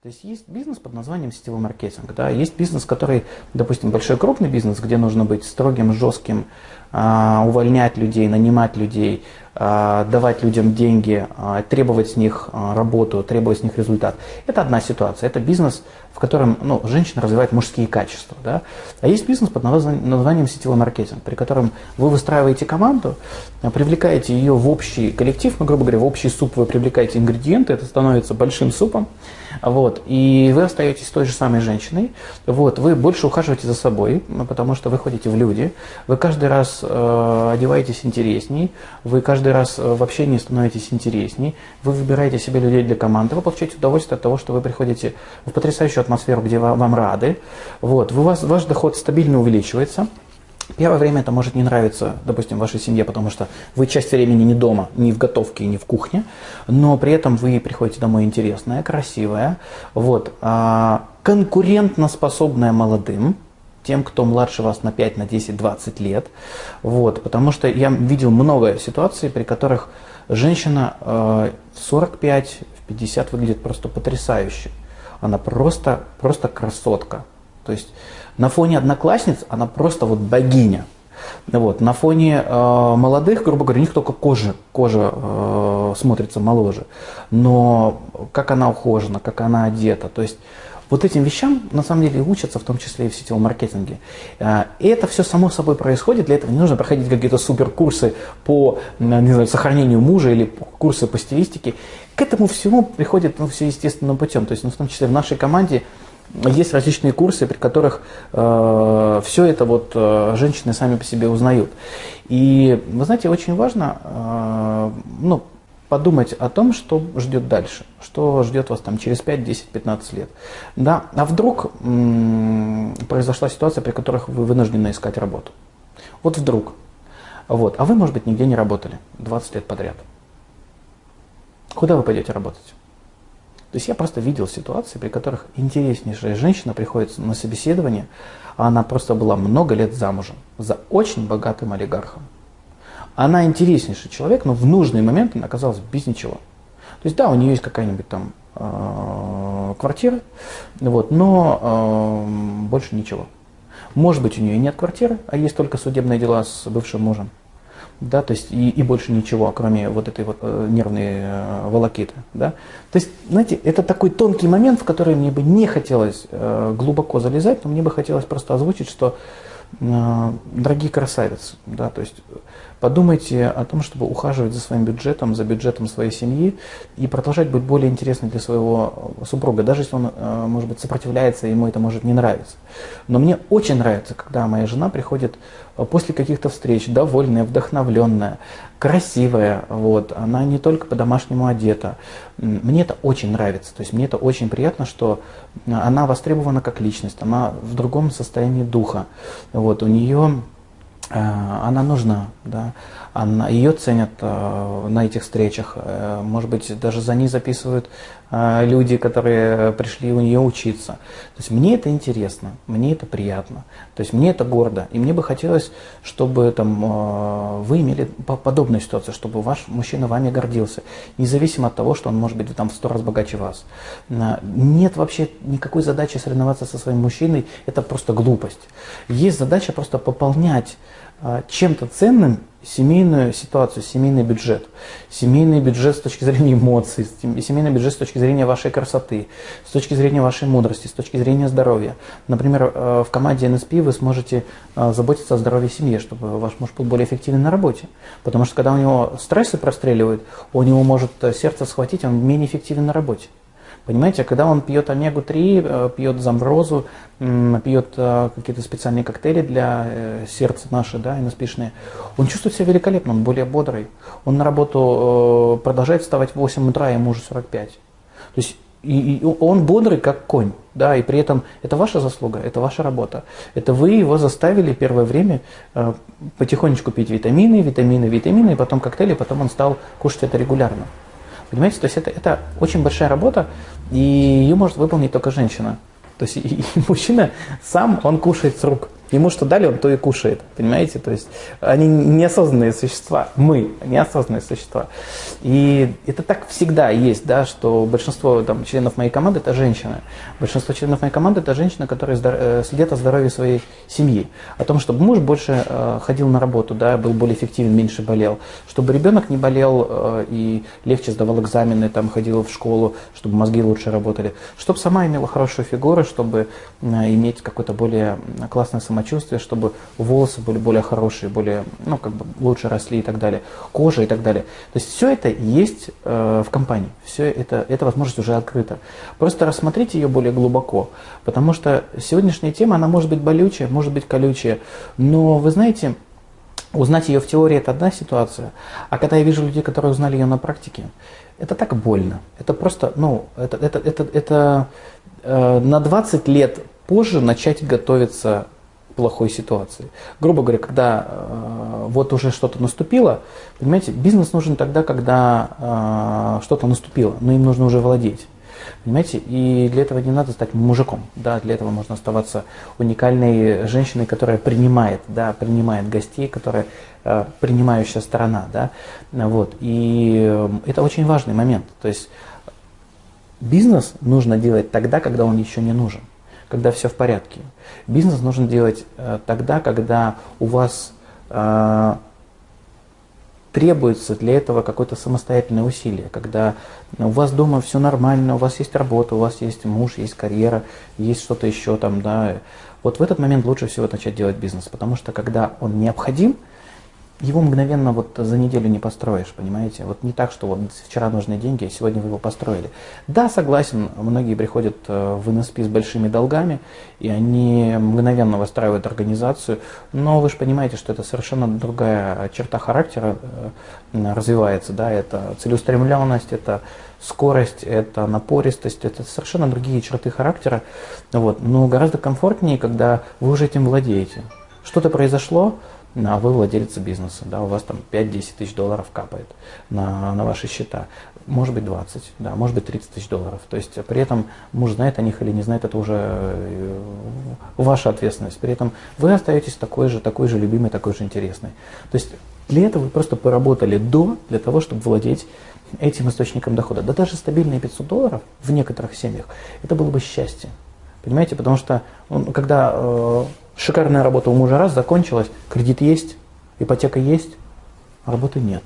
То есть есть бизнес под названием сетевой маркетинг. Да? Есть бизнес, который, допустим, большой крупный бизнес, где нужно быть строгим, жестким, а, увольнять людей, нанимать людей, давать людям деньги, а, требовать с них работу, требовать с них результат. Это одна ситуация. Это бизнес, в котором ну, женщина развивает мужские качества. Да? А есть бизнес под названием сетевой маркетинг, при котором вы выстраиваете команду, привлекаете ее в общий коллектив, ну, грубо говоря, в общий суп вы привлекаете ингредиенты, это становится большим супом, вот, и вы остаетесь той же самой женщиной, вот, вы больше ухаживаете за собой, потому что вы ходите в люди, вы каждый раз э, одеваетесь интересней, вы каждый раз э, в общении становитесь интересней, вы выбираете себе людей для команды, вы получаете удовольствие от того, что вы приходите в потрясающую атмосферу, где вам, вам рады, вот, вы, вас, ваш доход стабильно увеличивается, Первое время это может не нравиться, допустим, вашей семье, потому что вы часть времени не дома, не в готовке, не в кухне, но при этом вы приходите домой интересная, красивая, вот, а, конкурентно способная молодым, тем, кто младше вас на 5, на 10, 20 лет. Вот, потому что я видел много ситуаций, при которых женщина э, в 45, в 50 выглядит просто потрясающе. Она просто, просто красотка. То есть на фоне одноклассниц она просто вот богиня. Вот. На фоне э, молодых, грубо говоря, у них только кожа, кожа э, смотрится моложе. Но как она ухожена, как она одета. То есть вот этим вещам на самом деле учатся, в том числе и в сетевом маркетинге. Э, и это все само собой происходит, для этого не нужно проходить какие-то суперкурсы по не знаю, сохранению мужа или курсы по стилистике. К этому всему приходит ну, все естественным путем. То есть ну, в том числе в нашей команде есть различные курсы, при которых э, все это вот э, женщины сами по себе узнают. И вы знаете, очень важно э, ну, подумать о том, что ждет дальше, что ждет вас там через 5, 10, 15 лет. Да? А вдруг м- произошла ситуация, при которых вы вынуждены искать работу. Вот вдруг. Вот. А вы, может быть, нигде не работали 20 лет подряд. Куда вы пойдете работать? То есть я просто видел ситуации, при которых интереснейшая женщина приходит на собеседование, а она просто была много лет замужем за очень богатым олигархом. Она интереснейший человек, но в нужный момент она оказалась без ничего. То есть да, у нее есть какая-нибудь там э, квартира, вот, но э, больше ничего. Может быть, у нее нет квартиры, а есть только судебные дела с бывшим мужем да, то есть и, и больше ничего, кроме вот этой вот э, нервной э, волокиты, да. То есть, знаете, это такой тонкий момент, в который мне бы не хотелось э, глубоко залезать, но мне бы хотелось просто озвучить, что, э, дорогие красавицы, да, то есть Подумайте о том, чтобы ухаживать за своим бюджетом, за бюджетом своей семьи и продолжать быть более интересным для своего супруга, даже если он, э, может быть, сопротивляется, ему это может не нравиться. Но мне очень нравится, когда моя жена приходит э, после каких-то встреч, довольная, вдохновленная, красивая, вот, она не только по-домашнему одета. Мне это очень нравится, то есть мне это очень приятно, что она востребована как личность, она в другом состоянии духа. Вот, у нее Э, она нужна, да, она, ее ценят э, на этих встречах, э, может быть, даже за ней записывают э, люди, которые пришли у нее учиться. То есть мне это интересно, мне это приятно, то есть мне это гордо, и мне бы хотелось, чтобы там, э, вы имели подобную ситуацию, чтобы ваш мужчина вами гордился, независимо от того, что он может быть там в сто раз богаче вас. Э, нет вообще никакой задачи соревноваться со своим мужчиной, это просто глупость. Есть задача просто пополнять а, чем-то ценным семейную ситуацию, семейный бюджет. Семейный бюджет с точки зрения эмоций, семейный бюджет с точки зрения вашей красоты, с точки зрения вашей мудрости, с точки зрения здоровья. Например, э, в команде NSP вы сможете э, заботиться о здоровье семьи, чтобы ваш муж был более эффективен на работе. Потому что когда у него стрессы простреливают, у него может э, сердце схватить, он менее эффективен на работе. Понимаете, когда он пьет омегу-3, э, пьет замброзу, пьет э, какие-то специальные коктейли для э, сердца наши, да, иноспишные, он чувствует себя великолепно, он более бодрый. Он на работу продолжает вставать в 8 утра, ему уже 45. То есть и, и он бодрый, как конь, да, и при этом это ваша заслуга, это ваша работа. Это вы его заставили первое время э, потихонечку пить витамины, витамины, витамины, и потом коктейли, потом он стал кушать это регулярно. Понимаете, то есть это, это очень большая работа, и ее может выполнить только женщина. То есть и, и мужчина сам, он кушает с рук. Ему что дали, он то и кушает, понимаете? То есть они неосознанные существа, мы неосознанные существа. И это так всегда есть, да, что большинство там, членов моей команды – это женщины. Большинство членов моей команды – это женщины, которые э, следят о здоровье своей семьи. О том, чтобы муж больше э, ходил на работу, да, был более эффективен, меньше болел. Чтобы ребенок не болел э, и легче сдавал экзамены, там, ходил в школу, чтобы мозги лучше работали. Чтобы сама имела хорошую фигуру, чтобы иметь какое-то более классное самочувствие самочувствие, чтобы волосы были более хорошие, более, ну, как бы лучше росли и так далее, кожа и так далее. То есть все это есть э, в компании, все это, эта возможность уже открыта. Просто рассмотрите ее более глубоко, потому что сегодняшняя тема, она может быть болючая, может быть колючая, но вы знаете, узнать ее в теории это одна ситуация, а когда я вижу людей, которые узнали ее на практике, это так больно. Это просто, ну, это, это, это, это э, на 20 лет позже начать готовиться плохой ситуации. Грубо говоря, когда э, вот уже что-то наступило, понимаете, бизнес нужен тогда, когда э, что-то наступило, но им нужно уже владеть. Понимаете, и для этого не надо стать мужиком, да, для этого можно оставаться уникальной женщиной, которая принимает, да, принимает гостей, которая э, принимающая сторона, да, вот, и э, это очень важный момент, то есть бизнес нужно делать тогда, когда он еще не нужен когда все в порядке. Бизнес нужно делать э, тогда, когда у вас э, требуется для этого какое-то самостоятельное усилие, когда у вас дома все нормально, у вас есть работа, у вас есть муж, есть карьера, есть что-то еще там, да. Вот в этот момент лучше всего начать делать бизнес, потому что когда он необходим, его мгновенно вот за неделю не построишь, понимаете? Вот не так, что вот вчера нужны деньги, а сегодня вы его построили. Да, согласен, многие приходят э, в НСП с большими долгами, и они мгновенно выстраивают организацию, но вы же понимаете, что это совершенно другая черта характера э, развивается, да, это целеустремленность, это скорость, это напористость, это совершенно другие черты характера, вот, но гораздо комфортнее, когда вы уже этим владеете. Что-то произошло, а вы владелец бизнеса, да, у вас там 5-10 тысяч долларов капает на, на ваши счета, может быть 20, да, может быть 30 тысяч долларов. То есть при этом муж знает о них или не знает, это уже э, ваша ответственность. При этом вы остаетесь такой же, такой же любимый, такой же интересный. То есть для этого вы просто поработали до, для того, чтобы владеть этим источником дохода. Да даже стабильные 500 долларов в некоторых семьях, это было бы счастье. Понимаете, потому что ну, когда э, Шикарная работа у мужа раз закончилась, кредит есть, ипотека есть, а работы нет.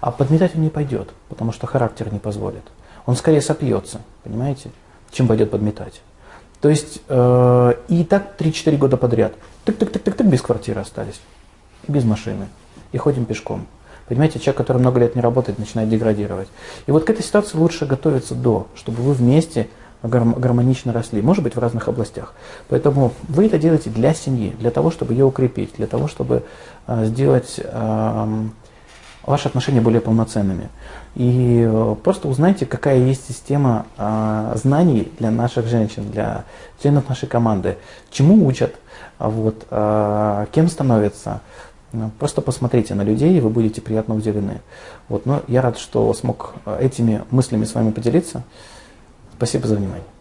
А подметать он не пойдет, потому что характер не позволит. Он скорее сопьется, понимаете, чем пойдет подметать. То есть э, и так 3-4 года подряд. Тык-тык-тык-тык, без квартиры остались, без машины, и ходим пешком. Понимаете, человек, который много лет не работает, начинает деградировать. И вот к этой ситуации лучше готовиться до, чтобы вы вместе гармонично росли, может быть в разных областях. Поэтому вы это делаете для семьи, для того, чтобы ее укрепить, для того, чтобы а, сделать ваши отношения более полноценными. И э, просто узнайте, какая есть система а, знаний для наших женщин, для членов нашей команды, чему учат, вот, кем становятся. Ну, просто посмотрите на людей, и вы будете приятно удивлены. Вот, но я рад, что смог этими мыслями с вами поделиться. Спасибо за внимание.